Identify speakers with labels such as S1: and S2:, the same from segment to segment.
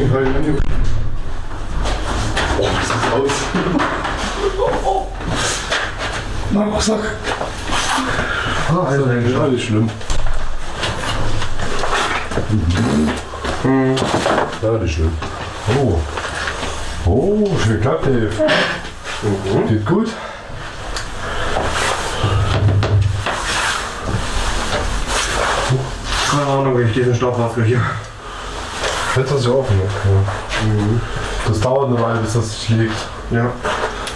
S1: Deswegen habe ich angefangen. Oh, was ist aus? oh, Mein oh. Rucksack.
S2: Ah, also,
S1: das ist alles schlimm. Mhm. Ja, das ist schlimm. Oh. Oh, schön klappt, der. Mhm. Geht gut.
S2: Keine Ahnung, wie ich diesen Stoff hier.
S1: Jetzt ist ja offen. ne? Ja. Das dauert eine Weile, bis das sich legt.
S2: Ja,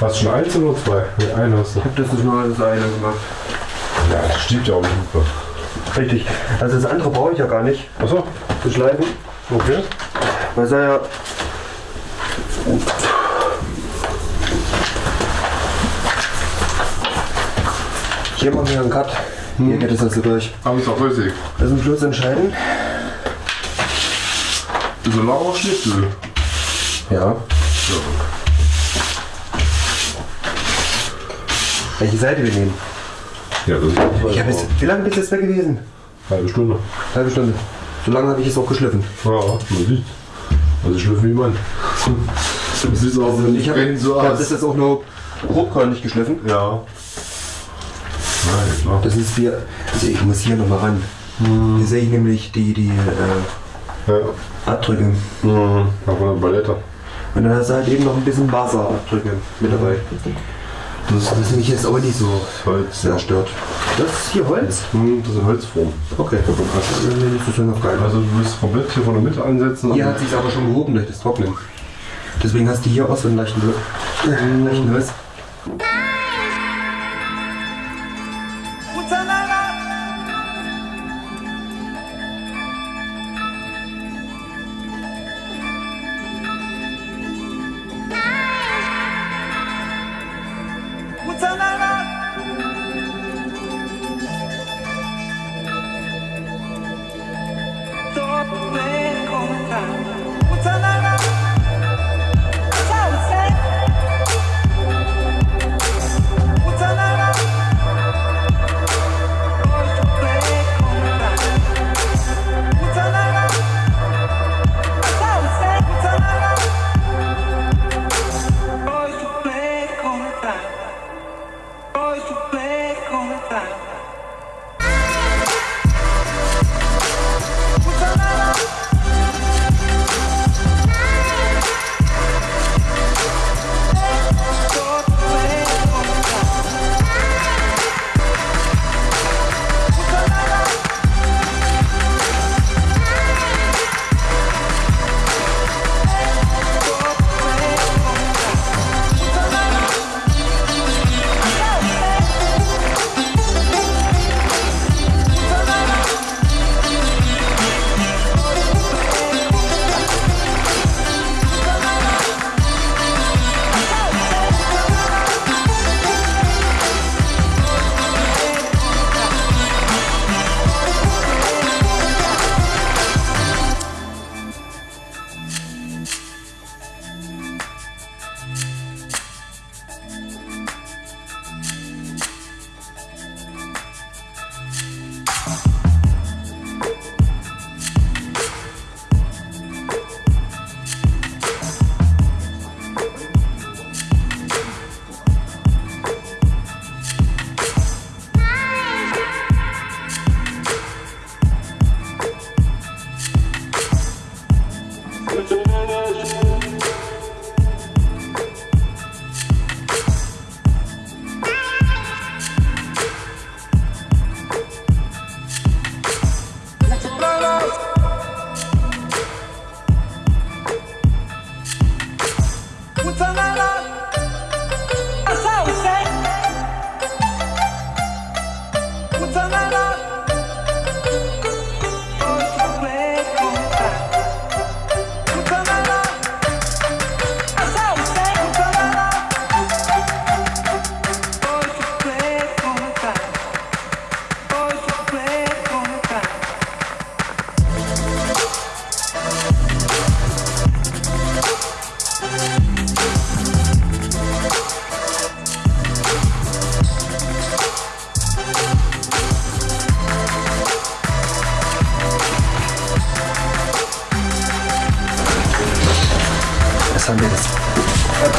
S1: Hast du schon eins oder zwei? Nee, eine hast du.
S2: ich habe das nicht nur das eine gemacht.
S1: Ja, das steht ja auch nicht super.
S2: Richtig. Also das andere brauche ich ja gar nicht
S1: Achso,
S2: zu schleifen.
S1: okay.
S2: Weil es ja Hier machen wir einen Cut. Hier geht es also durch.
S1: Aber ist auch flüssig.
S2: Das ist am Schluss entscheidend.
S1: So lang auch Schnitzel.
S2: Ja. Welche Seite wir nehmen?
S1: Ja, das ist
S2: Ich habe jetzt, wie lange bist du jetzt weg gewesen?
S1: Halbe Stunde.
S2: Halbe Stunde. So lange habe ich es auch geschliffen.
S1: Ja, man sieht. Also schlüpfen wie man. Das sieht auch
S2: Also ich habe
S1: brennt so
S2: hab
S1: aus.
S2: das jetzt auch nur grobkörnig geschliffen.
S1: Ja. Nein, klar.
S2: Das ist hier, also ich muss hier nochmal ran. Hier sehe ich nämlich die, die äh,
S1: Ja.
S2: Abdrücke.
S1: Mhm. Auch von der Ballette.
S2: Und dann hast du halt eben noch ein bisschen Wasserabdrücke mit dabei. Das, das ist mich jetzt aber nicht so
S1: Holz.
S2: sehr stört. Das ist hier Holz?
S1: Hm, das ist Holzform.
S2: Okay. Das ja noch geil.
S1: Also du willst komplett hier von der Mitte ansetzen.
S2: Hier hat sich aber schon gehoben durch das Trocknen. Deswegen hast du hier auch so einen leichten, Hö- leichten Holz. Was haben wir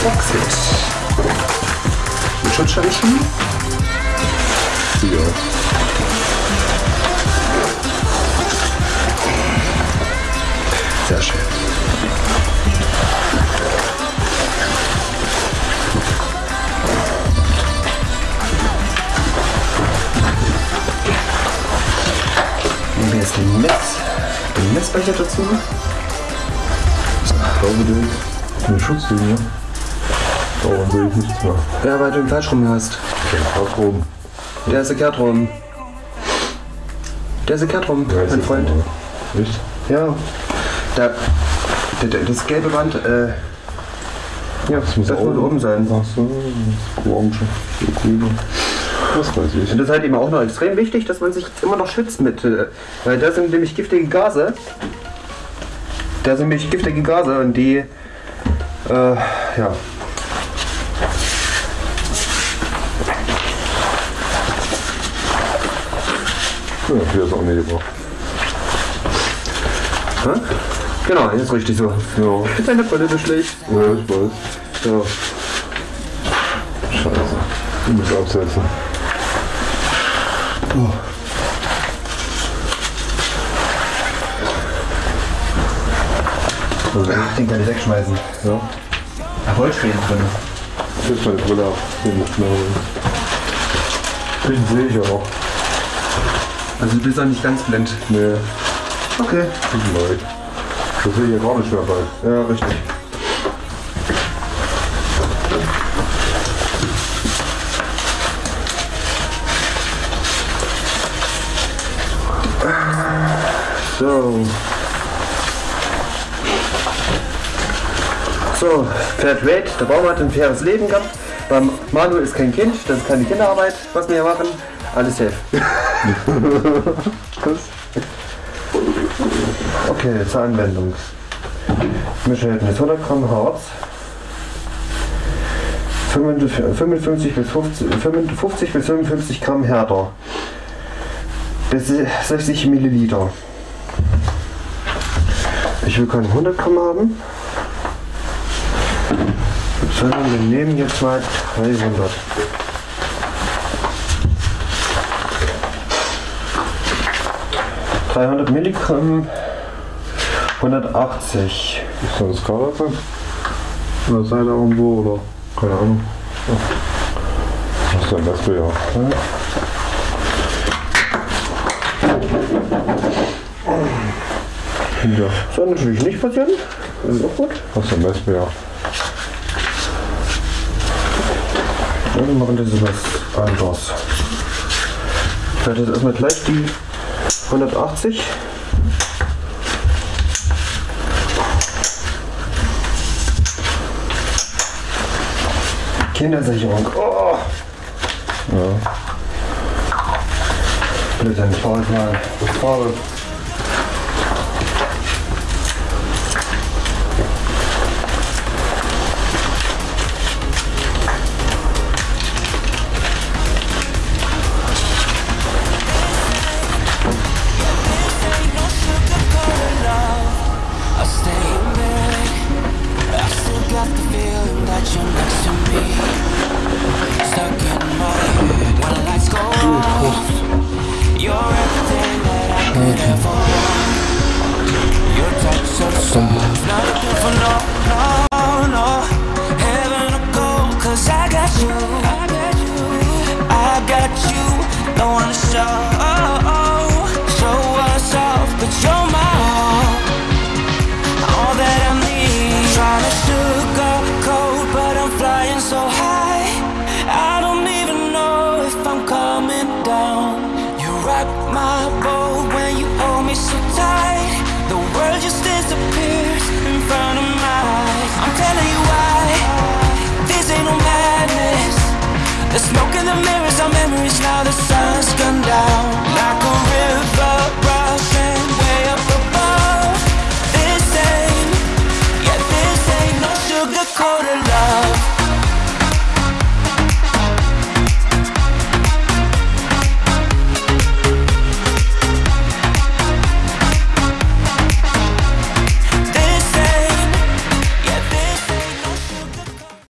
S2: das? Verboxet. Mit Schutzsteinchen.
S1: Ja.
S2: Sehr schön. Nehmen wir jetzt den Mess, den Messbecher dazu.
S1: Ich glaube, der eine Darum sehe ich nichts mehr.
S2: Ja, weil du den falsch rum hast.
S1: Auch rum.
S2: Der ist verkehrt rum. Der ist verkehrt rum,
S1: Ja,
S2: mein Freund.
S1: Echt?
S2: Ja. Da, da, da, das gelbe Band, äh. Ja, das muss,
S1: oben-
S2: oben sein.
S1: Ach so, das Orange. Grüne. Das weiß ich.
S2: Und das ist halt eben auch noch extrem wichtig, dass man sich immer noch schützt mit. Äh, weil da sind nämlich giftige Gase. Da sind nämlich giftige Gase und die. Äh, ja.
S1: Ja, hier ist auch nicht gebracht.
S2: Hä? Genau, jetzt richtig so.
S1: Ja,
S2: Ist deine Brille so schlecht?
S1: ja, ich weiß.
S2: So.
S1: Scheiße. Ich muss absetzen. Also,
S2: Ach, den kann ich wegschmeißen.
S1: ja.
S2: Da Holzspäne drin.
S1: Jetzt meine Brille ab. Den holen. Den sehe ich auch.
S2: Also du bist auch nicht ganz blind.
S1: Nee,
S2: Okay.
S1: tut mir leid. Das sehe ich ja gar nicht mehr bei.
S2: Ja, richtig. So. So, Fairtrade, der Baum hat ein faires Leben gehabt. Beim Manu ist kein Kind, das ist keine Kinderarbeit, was wir hier machen. Alles safe. Okay, zur Anwendung. Mischverhältnis 100 Gramm Harz. 55 bis 50, 50 bis 55 Gramm Härter. Bis 60 Milliliter. Ich will keine 100 Gramm haben. Sondern wir nehmen jetzt mal 300. Dreihundert Milligramm, 180.
S1: Ist da eine Skala drin? Oder Seite irgendwo oder? Keine Ahnung. Das ist der Messer, ja. Ja,
S2: Soll natürlich nicht passieren. Das ist auch gut.
S1: das ist der Messer, ja.
S2: Ja, wir machen das was anderes. Ich werde jetzt erstmal gleich die 180. Kindersicherung. Oh.
S1: Ja.
S2: Bitte, dann fahr ich mal. Farbe.
S3: Got the feeling that you're next to me. Stuck in my head when the lights go off. You're everything that I could ever want. Your touch so soft, not looking for no, no. Rock my boat when you hold me so tight. The world just disappears in front of my eyes. I'm telling you why. This ain't no madness. The smoke in the mirrors are memories now. The sun's gone down